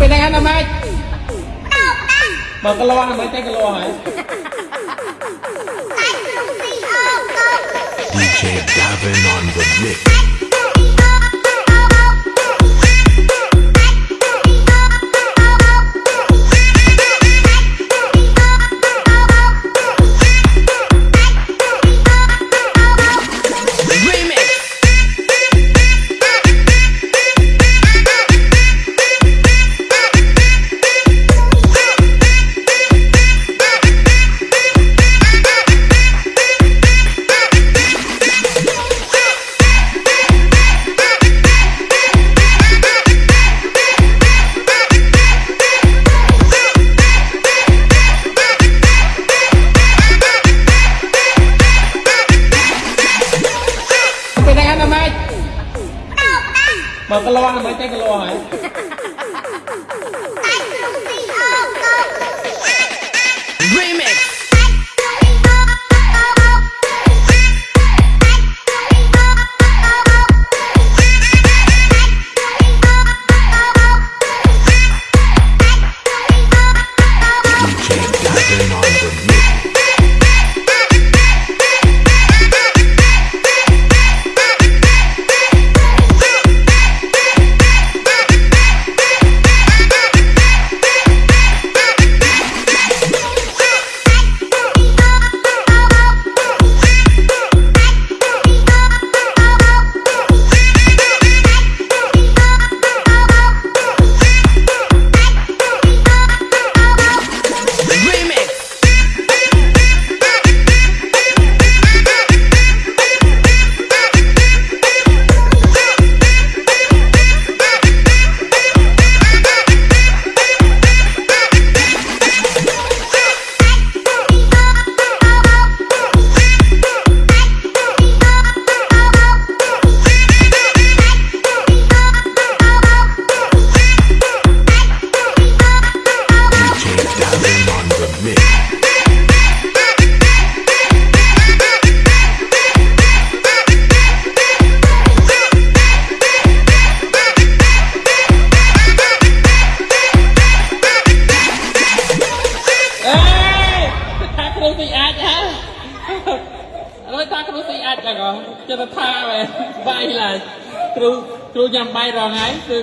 ពេលហ្នឹងណាម៉េចបើកលាស់មិនទេកលាស់ហើយ DJ Gavin on the mix. បើកលាស់មិនទេកលាស់ហើយ ទីអាចហ៎ឥឡូវថាគ្រូទីអាចឡើងចិត្តថាបែបាយឡើយគ្រូគ្រូញ៉ាំបាយរងហើយគឺ